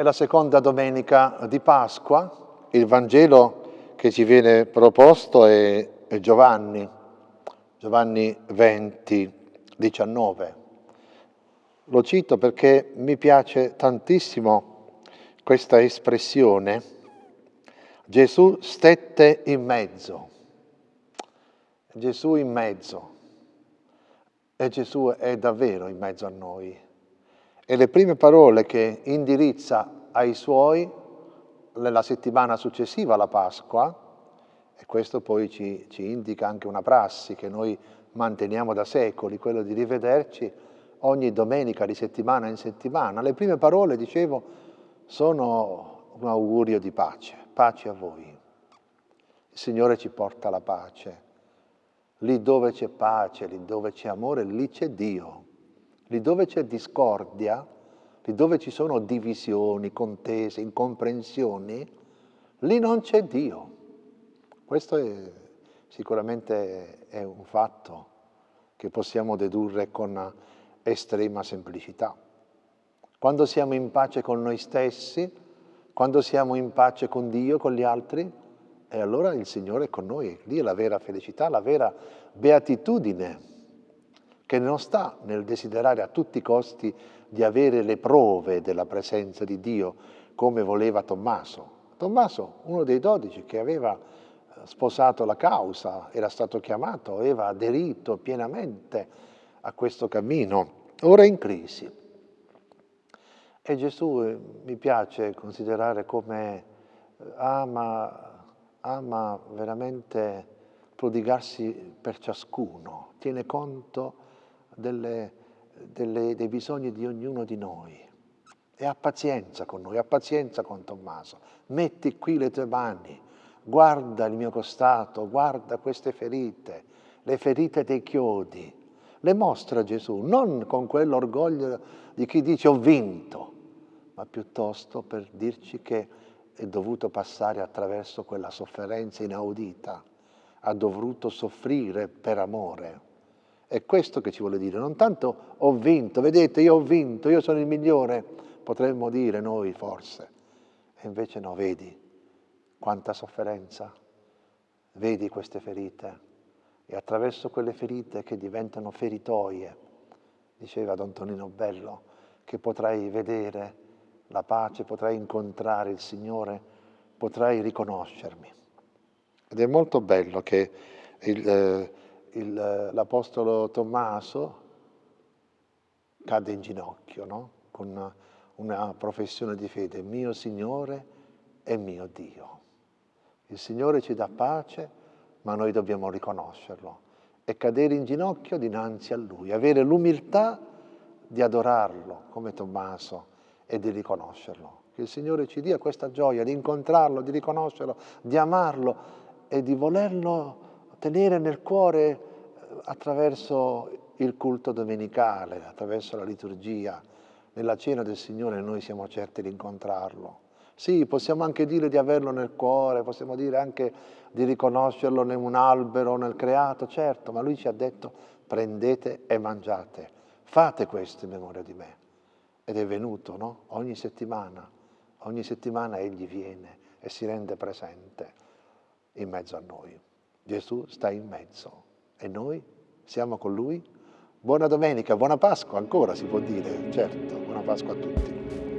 È la seconda domenica di Pasqua, il Vangelo che ci viene proposto è, è Giovanni, Giovanni 20, 19. Lo cito perché mi piace tantissimo questa espressione. Gesù stette in mezzo. Gesù in mezzo. E Gesù è davvero in mezzo a noi e le prime parole che indirizza ai suoi nella settimana successiva alla Pasqua, e questo poi ci, ci indica anche una prassi che noi manteniamo da secoli, quello di rivederci ogni domenica di settimana in settimana. Le prime parole, dicevo, sono un augurio di pace, pace a voi. Il Signore ci porta la pace. Lì dove c'è pace, lì dove c'è amore, lì c'è Dio. Lì dove c'è discordia, lì dove ci sono divisioni, contese, incomprensioni, lì non c'è Dio. Questo è, sicuramente è un fatto che possiamo dedurre con estrema semplicità. Quando siamo in pace con noi stessi, quando siamo in pace con Dio, con gli altri, e allora il Signore è con noi, lì è la vera felicità, la vera beatitudine che non sta nel desiderare a tutti i costi di avere le prove della presenza di Dio, come voleva Tommaso. Tommaso, uno dei dodici che aveva eh, sposato la causa, era stato chiamato, aveva aderito pienamente a questo cammino, ora in crisi. E Gesù eh, mi piace considerare come eh, ama, ama veramente prodigarsi per ciascuno, tiene conto delle, delle, dei bisogni di ognuno di noi e ha pazienza con noi, ha pazienza con Tommaso. Metti qui le tue mani, guarda il mio costato, guarda queste ferite, le ferite dei chiodi. Le mostra Gesù, non con quell'orgoglio di chi dice ho vinto, ma piuttosto per dirci che è dovuto passare attraverso quella sofferenza inaudita, ha dovuto soffrire per amore. È questo che ci vuole dire, non tanto ho vinto, vedete io ho vinto, io sono il migliore, potremmo dire noi forse, e invece no, vedi quanta sofferenza, vedi queste ferite. E attraverso quelle ferite che diventano feritoie, diceva Don Tonino Bello, che potrai vedere la pace, potrai incontrare il Signore, potrai riconoscermi. Ed è molto bello che il, eh, l'Apostolo Tommaso cade in ginocchio, no? con una, una professione di fede, mio Signore e mio Dio. Il Signore ci dà pace, ma noi dobbiamo riconoscerlo e cadere in ginocchio dinanzi a Lui, avere l'umiltà di adorarlo come Tommaso e di riconoscerlo. Che il Signore ci dia questa gioia di incontrarlo, di riconoscerlo, di amarlo e di volerlo tenere nel cuore eh, attraverso il culto domenicale, attraverso la liturgia. Nella cena del Signore noi siamo certi di incontrarlo. Sì, possiamo anche dire di averlo nel cuore, possiamo dire anche di riconoscerlo in un albero, nel creato, certo, ma Lui ci ha detto prendete e mangiate, fate questo in memoria di me. Ed è venuto, no? Ogni settimana, ogni settimana Egli viene e si rende presente in mezzo a noi. Gesù sta in mezzo e noi siamo con Lui. Buona domenica, buona Pasqua ancora si può dire, certo, buona Pasqua a tutti.